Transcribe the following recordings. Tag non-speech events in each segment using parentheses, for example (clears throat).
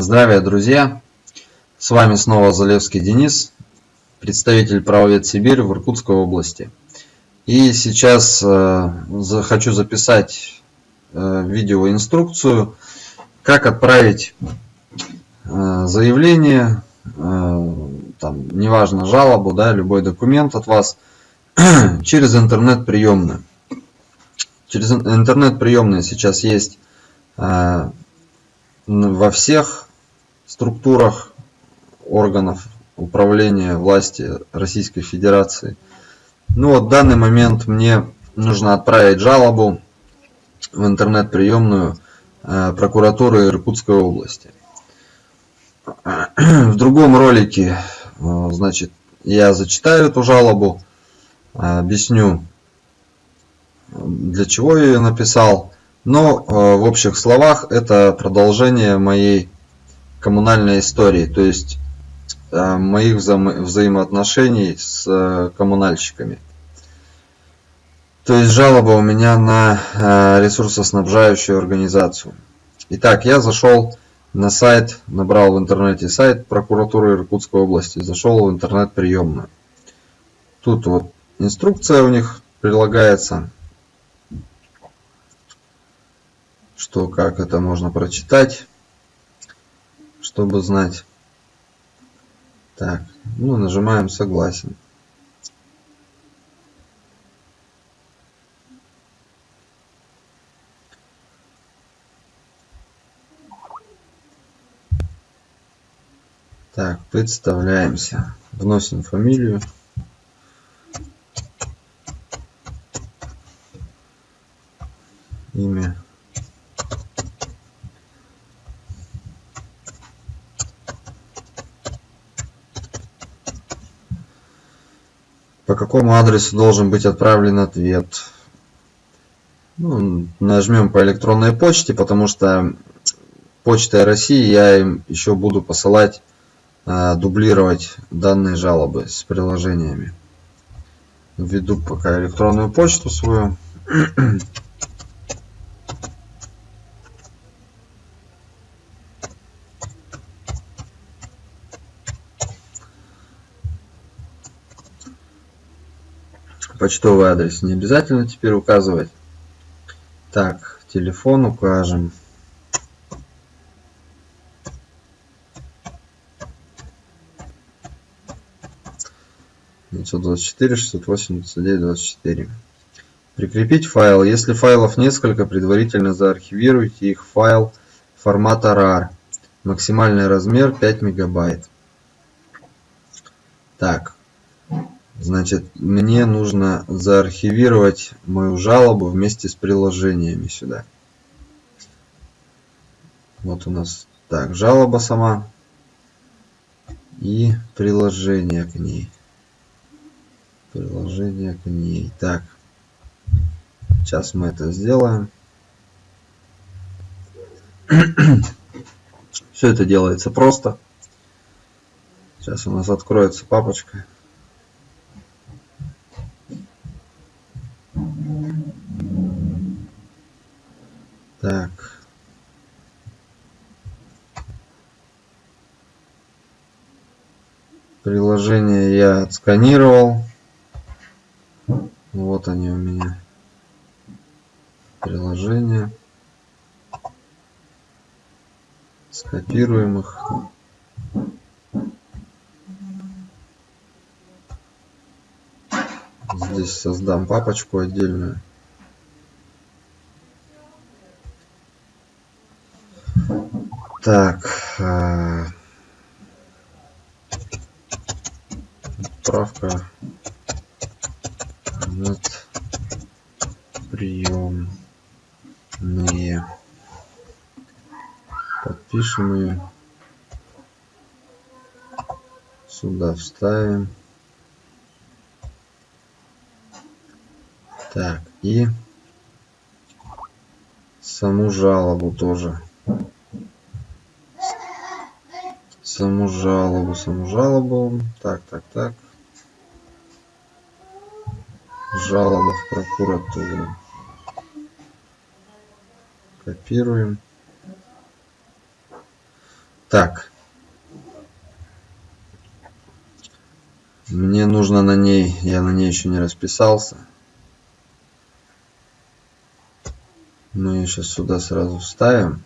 Здравия, друзья! С вами снова Залевский Денис, представитель правовед Сибирь в Иркутской области. И сейчас э, хочу записать э, видеоинструкцию, как отправить э, заявление, э, там, неважно, жалобу, да, любой документ от вас (clears throat) через интернет-приемную. Через интернет-приемные сейчас есть э, во всех структурах органов управления власти Российской Федерации. Ну вот в данный момент мне нужно отправить жалобу в интернет-приемную э, прокуратуры Иркутской области. (clears throat) В другом ролике, э, значит, я зачитаю эту жалобу, объясню, для чего я ее написал. Но э, в общих словах это продолжение моей коммунальной истории, то есть э, моих вза взаимоотношений с э, коммунальщиками. То есть жалоба у меня на э, ресурсоснабжающую организацию. Итак, я зашел на сайт, набрал в интернете сайт прокуратуры Иркутской области, зашел в интернет-приемную. Тут вот инструкция у них прилагается, что как это можно прочитать чтобы знать. Так, ну нажимаем согласен. Так, представляемся. Вносим фамилию. Имя. Какому адресу должен быть отправлен ответ. Ну, нажмем по электронной почте, потому что почтой России я им еще буду посылать, э, дублировать данные жалобы с приложениями. Введу пока электронную почту свою. (clears throat) Почтовый адрес не обязательно теперь указывать. Так, телефон укажем. девятьсот двадцать четыре шестьсот восемьдесят девять двадцать четыре прикрепить файл если файлов несколько предварительно заархивируйте их файл формата rar максимальный размер 5 мегабайт так Значит, мне нужно заархивировать мою жалобу вместе с приложениями сюда. Вот у нас так, жалоба сама и приложение к ней. Приложение к ней. Так, сейчас мы это сделаем. Все это делается просто. Сейчас у нас откроется папочка. Так. Приложение я отсканировал. Вот они у меня. Приложения. Скопируем их. Здесь создам папочку отдельную. Так. Отправка нет. Подпишем ее. Сюда вставим. Так, и саму жалобу тоже саму жалобу, саму жалобу. Так, так, так. Жалоба в прокуратуру. Копируем. Так. Мне нужно на ней, я на ней еще не расписался. Мы ее сейчас сюда сразу вставим.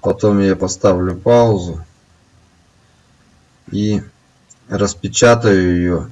Потом я поставлю паузу и распечатаю ее,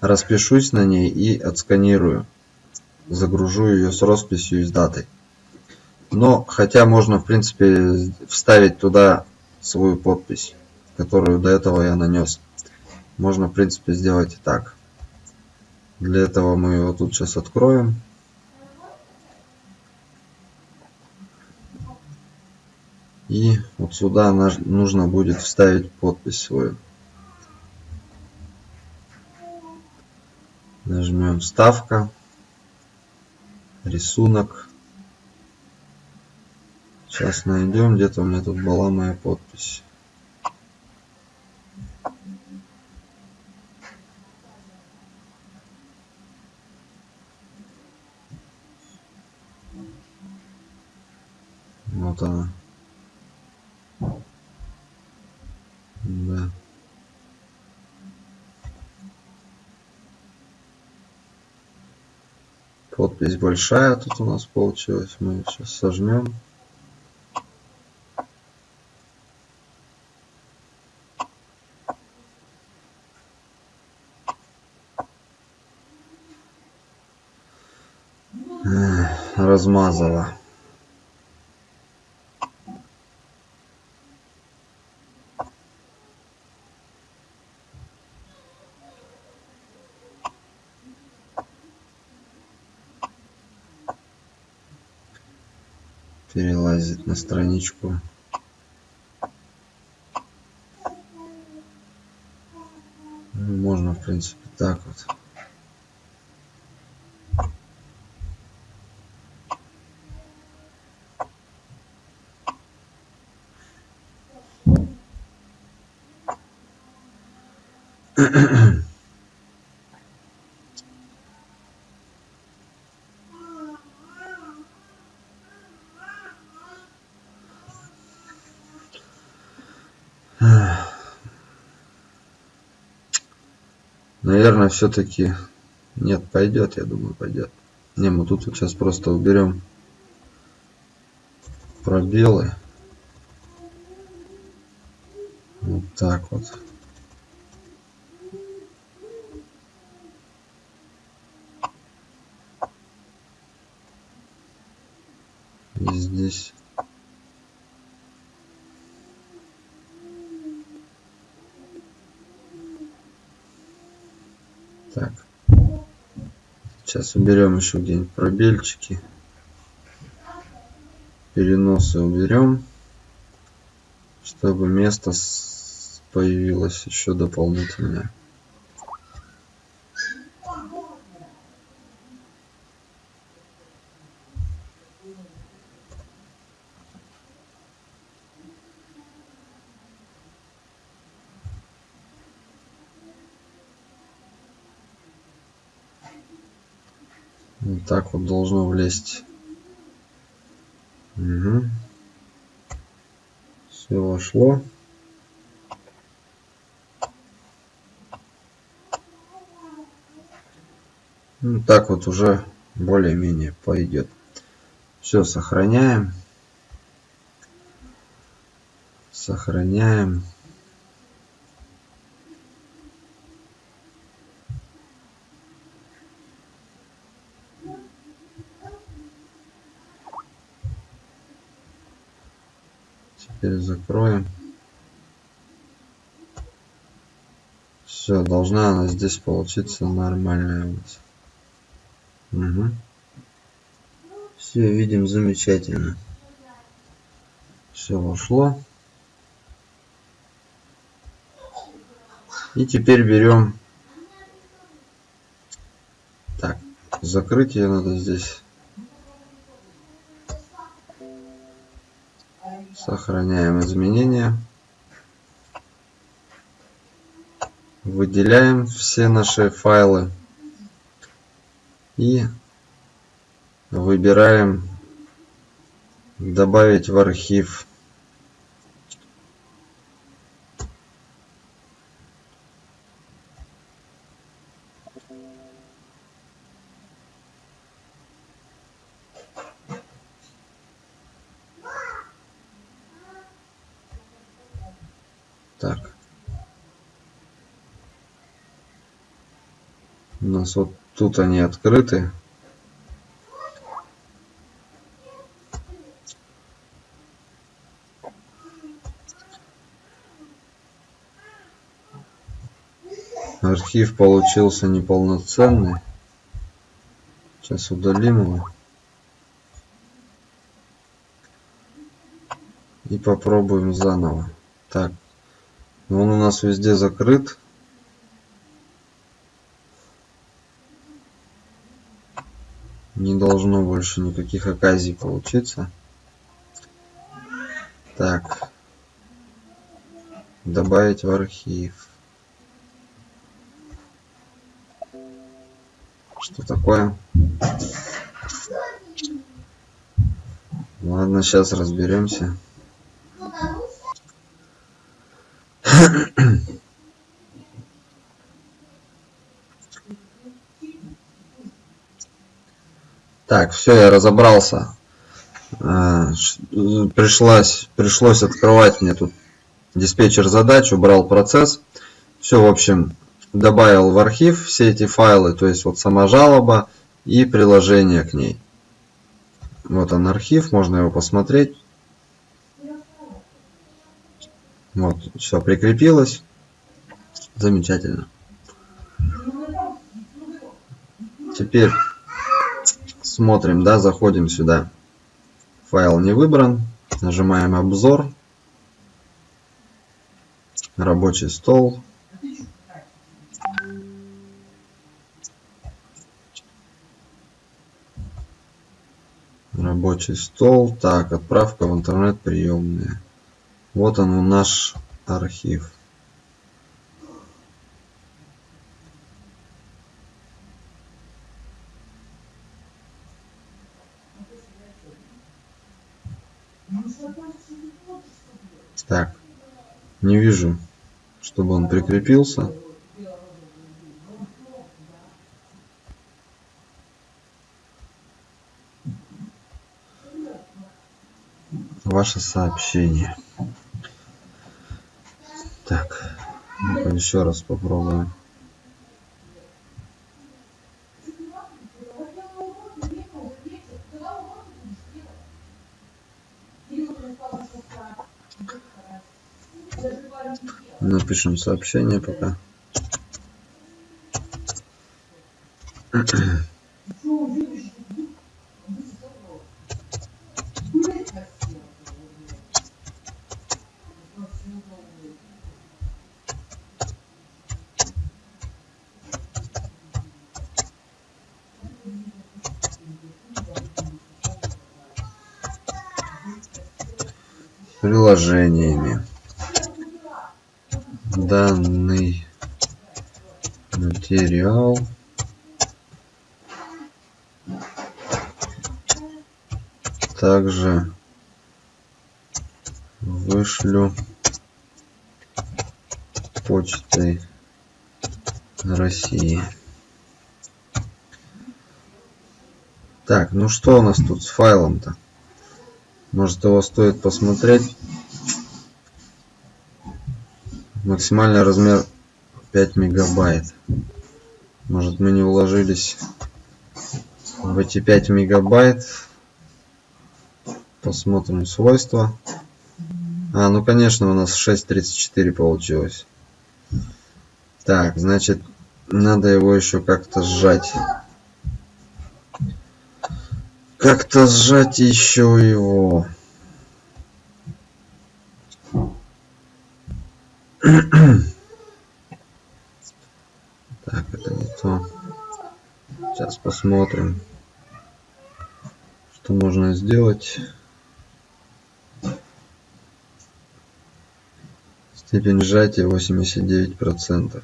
распишусь на ней и отсканирую. Загружу ее с росписью и с датой. Но, хотя можно, в принципе, вставить туда свою подпись, которую до этого я нанес. Можно, в принципе, сделать и так. Для этого мы его тут сейчас откроем. И вот сюда нужно будет вставить подпись свою. Нажмем вставка, рисунок. Сейчас найдем, где-то у меня тут была моя подпись. Вот она. Да. Подпись большая тут у нас получилась. Мы ее сейчас сожмем. размазала. Перелазит на страничку. Ну, можно, в принципе, так вот. Наверное все-таки нет пойдет я думаю пойдет не мы тут вот сейчас просто уберем пробелы. Вот так вот и здесь Так. Сейчас уберем еще где-нибудь пробельчики. Переносы уберем, чтобы место появилось еще дополнительное. Вот так вот должно влезть. Угу. Все вошло. Ну, так вот уже более-менее пойдет. Все, сохраняем. Сохраняем. Теперь закроем. Все, должна она здесь получиться нормальная у нас. Угу. Все, видим замечательно. Все вошло. И теперь берем... Так, закрыть ее надо здесь. Сохраняем изменения. Выделяем все наши файлы. И выбираем добавить в архив. Так. У нас вот тут они открыты. Архив получился неполноценный. Сейчас удалим его. И попробуем заново. Так. Он у нас везде закрыт. Не должно больше никаких оказий получиться. Так. Добавить в архив. Что такое? Ладно, сейчас разберемся. Так, все, я разобрался. А, пришлось, пришлось открывать мне тут диспетчер задач, убрал процесс. Все, в общем, добавил в архив все эти файлы, то есть вот сама жалоба и приложение к ней. Вот он архив, можно его посмотреть. Вот, все прикрепилось. Замечательно. Теперь смотрим, да, заходим сюда. Файл не выбран. Нажимаем обзор. Рабочий стол. рабочий стол. Так, отправка в интернет приемная. Вот он наш архив. Так, не вижу, чтобы он прикрепился. ваше сообщение. Так, еще раз попробуем. Напишем сообщение пока. приложениями. Данный материал также вышлю почтой России. Так, ну что у нас тут с файлом-то? Может его стоит посмотреть. Максимальный размер 5 мегабайт. Может мы не уложились в эти 5 мегабайт. Посмотрим свойства. А, ну конечно у нас 6.34 получилось. Так, значит, надо его еще как-то сжать как-то сжать еще его. Так, это не то. Сейчас посмотрим, что можно сделать. Степень сжатия 89%.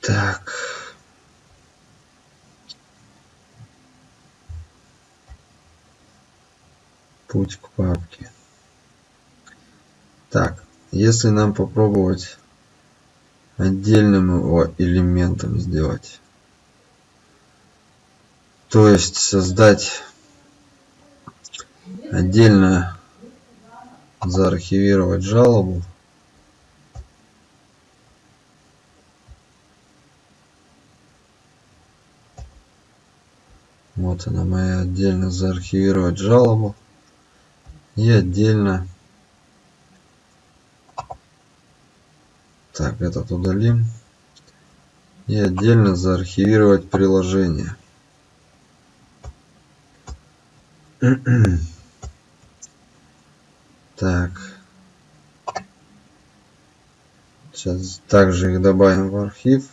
Так. путь к папке. Так, если нам попробовать отдельным его элементом сделать, то есть создать отдельно заархивировать жалобу. Вот она моя отдельно заархивировать жалобу. И отдельно так этот удалим. И отдельно заархивировать приложение. (clears throat) Так. Сейчас также их добавим в архив.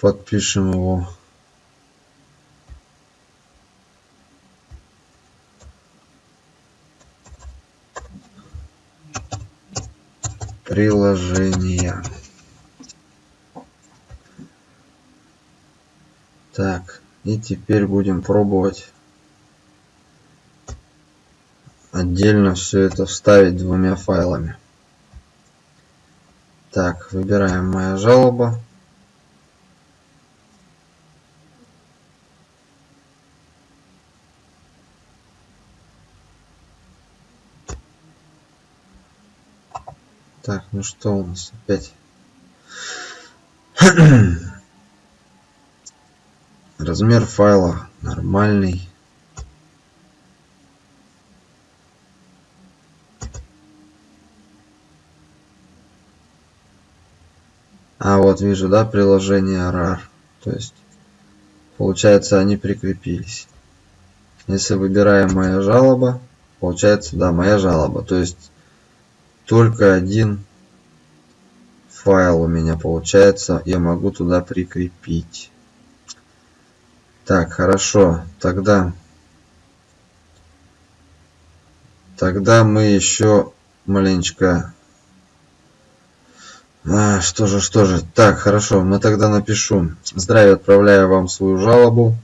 Подпишем его приложения. Так, и теперь будем пробовать отдельно все это вставить двумя файлами. Так, выбираем моя жалоба. Так, ну что у нас опять? (clears throat) Размер файла нормальный. А вот вижу, да, приложение RAR. То есть, получается, они прикрепились. Если выбираем моя жалоба, получается, да, моя жалоба. То есть, только один файл у меня получается я могу туда прикрепить. Так хорошо тогда тогда мы еще маленечко а, что же что же так хорошо мы тогда напишу. Здравия отправляю вам свою жалобу.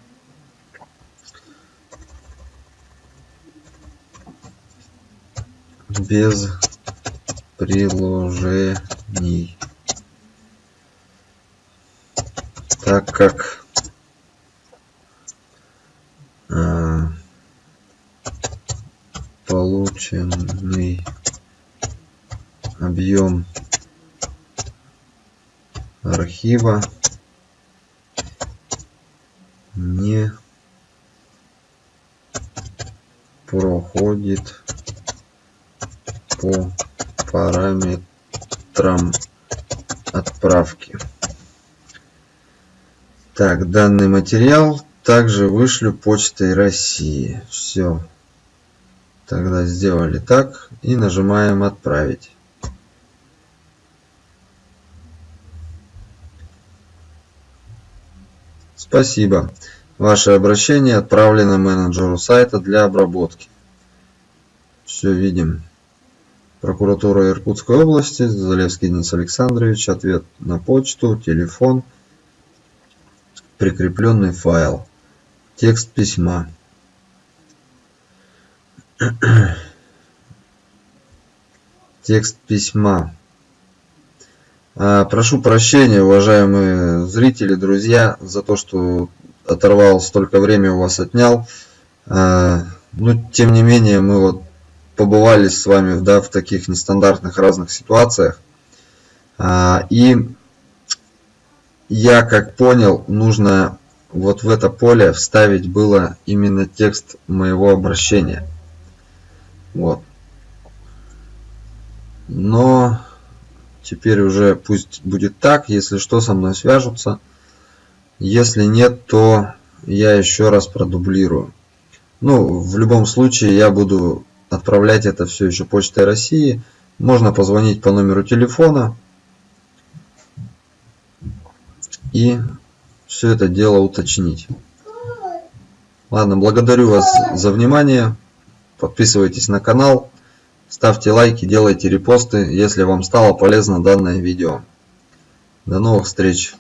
Без приложений. Так как э, полученный объем архива не проходит по параметрам отправки. Так, данный материал также вышлю почтой России. Все. Тогда сделали так и нажимаем отправить. Спасибо. Ваше обращение отправлено менеджеру сайта для обработки. Все видим. Прокуратура Иркутской области, Залевский Денис Александрович, ответ на почту, телефон, прикрепленный файл, текст письма. (clears throat) Текст письма. А, прошу прощения, уважаемые зрители, друзья, за то, что оторвал столько времени у вас отнял. А, но тем не менее, мы вот побывали с вами да, в таких нестандартных разных ситуациях. А, и я как понял, нужно вот в это поле вставить было именно текст моего обращения. Вот. Но теперь уже пусть будет так, если что со мной свяжутся. Если нет, то я еще раз продублирую. Ну, в любом случае я буду отправлять это все еще почтой России. Можно позвонить по номеру телефона и все это дело уточнить. Ладно, благодарю вас за внимание. Подписывайтесь на канал, ставьте лайки, делайте репосты, если вам стало полезно данное видео. До новых встреч!